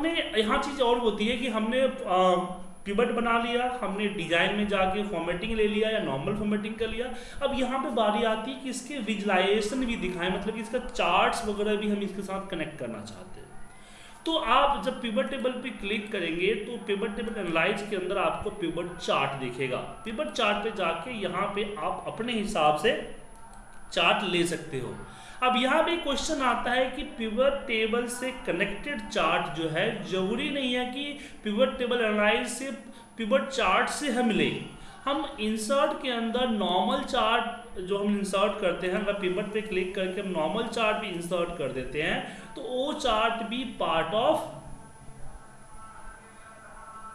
हमने, यहाँ चीज़ और होती है कि हमने पिवट बना लिया, हमने डिज़ाइन में जाके फॉर्मेटिंग ले लिया या नॉर्मल फॉर्मेटिंग कर लिया। अब यहाँ पे बारी आती है कि इसके विजुलाइजेशन भी दिखाएँ मतलब कि इसका चार्ट्स वगैरह भी हम इसके साथ कनेक्ट करना चाहते हैं। तो आप जब पिवट टेबल पे क्लिक करेंगे तो पिवट टेबल एनालाइज के अंदर आपको पिवट चार्ट दिखेगा। पिवट चार्ट पे जाके यहाँ पे आप अपने हिसाब से चार्ट ले सकते हो। अब यहाँ पे क्वेश्चन आता है कि पिवट टेबल से कनेक्टेड चार्ट जो है, ज़रूरी नहीं है कि पिवट टेबल एनालाइज से पिवट चार्ट से हम लें। हम इंसर्ट के अंदर नॉर्मल चार्ट जो हम इंसर्ट करते हैं, अगर पिवट पे क्लिक करके हम नॉर्मल चार्ट भी इंसर्ट कर देते हैं तो वो चार्ट भी पार्ट ऑफ़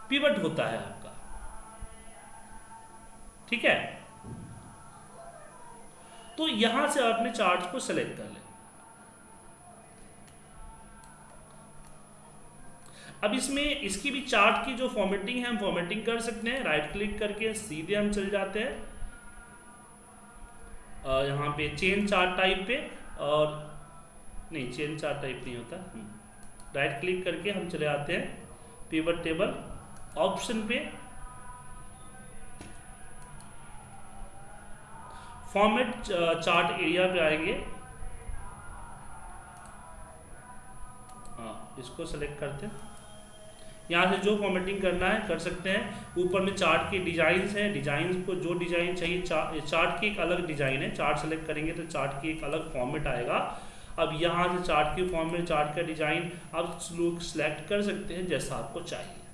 पिवट होता है आपका। ठीक है? तो यहाँ से आपने चार्ट को सेलेक्ट कर लें अब इसमें इसकी भी चार्ट की जो फॉर्मेटिंग है, हम फॉर्मेटिंग कर सकते हैं। राइट क्लिक करके सीधे हम चल जाते हैं। यहाँ पे चेन चार्ट टाइप पे और नहीं चेन चार्ट टाइप नहीं होता। राइट हम्म। क्लिक करके हम चले आते हैं। पिवट टेबल ऑप्शन पे। फॉर्मेट चार्ट एरिया पे आएँगे। हाँ इसको सेलेक्ट करते हैं। यहाँ से जो फॉर्मेटिंग करना है कर सकते हैं। ऊपर में चार्ट के डिज़ाइन हैं। डिज़ाइन को जो डिज़ाइन चाहिए चा, चार्ट की एक अलग डिज़ाइन है। चार्ट सेलेक्ट करेंगे तो चार्ट की एक अलग फॉर्मेट आएगा। अब यहाँ से चार्ट के फॉर्मेट चार्ट का डिज़ाइन आप लोग सिलेक्ट कर सकते हैं जैसा आपको चाहिए।